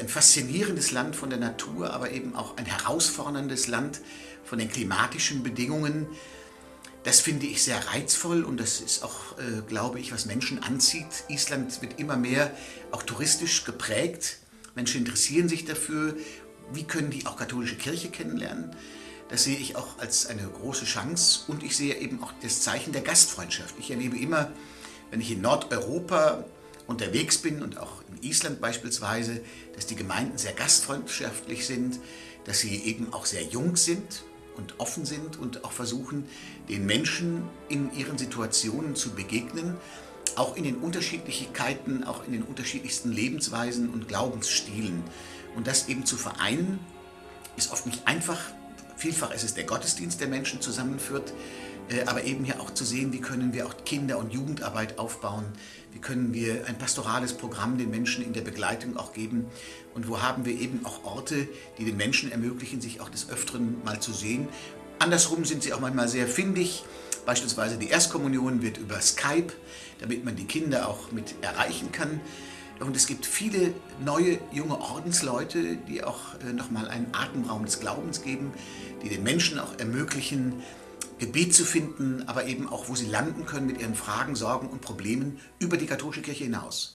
ein faszinierendes Land von der Natur, aber eben auch ein herausforderndes Land von den klimatischen Bedingungen. Das finde ich sehr reizvoll und das ist auch, äh, glaube ich, was Menschen anzieht. Island wird immer mehr auch touristisch geprägt. Menschen interessieren sich dafür, wie können die auch katholische Kirche kennenlernen. Das sehe ich auch als eine große Chance und ich sehe eben auch das Zeichen der Gastfreundschaft. Ich erlebe immer, wenn ich in Nordeuropa unterwegs bin und auch in Island beispielsweise, dass die Gemeinden sehr gastfreundschaftlich sind, dass sie eben auch sehr jung sind und offen sind und auch versuchen, den Menschen in ihren Situationen zu begegnen, auch in den Unterschiedlichkeiten, auch in den unterschiedlichsten Lebensweisen und Glaubensstilen. Und das eben zu vereinen, ist oft nicht einfach. Vielfach ist es der Gottesdienst, der Menschen zusammenführt, äh, aber eben hier auch zu sehen, wie können wir auch Kinder- und Jugendarbeit aufbauen, wie können wir ein pastorales Programm den Menschen in der Begleitung auch geben und wo haben wir eben auch Orte, die den Menschen ermöglichen, sich auch des Öfteren mal zu sehen. Andersrum sind sie auch manchmal sehr findig, beispielsweise die Erstkommunion wird über Skype, damit man die Kinder auch mit erreichen kann. Und es gibt viele neue junge Ordensleute, die auch äh, nochmal einen Atemraum des Glaubens geben, die den Menschen auch ermöglichen, Gebet zu finden, aber eben auch, wo sie landen können mit ihren Fragen, Sorgen und Problemen über die katholische Kirche hinaus.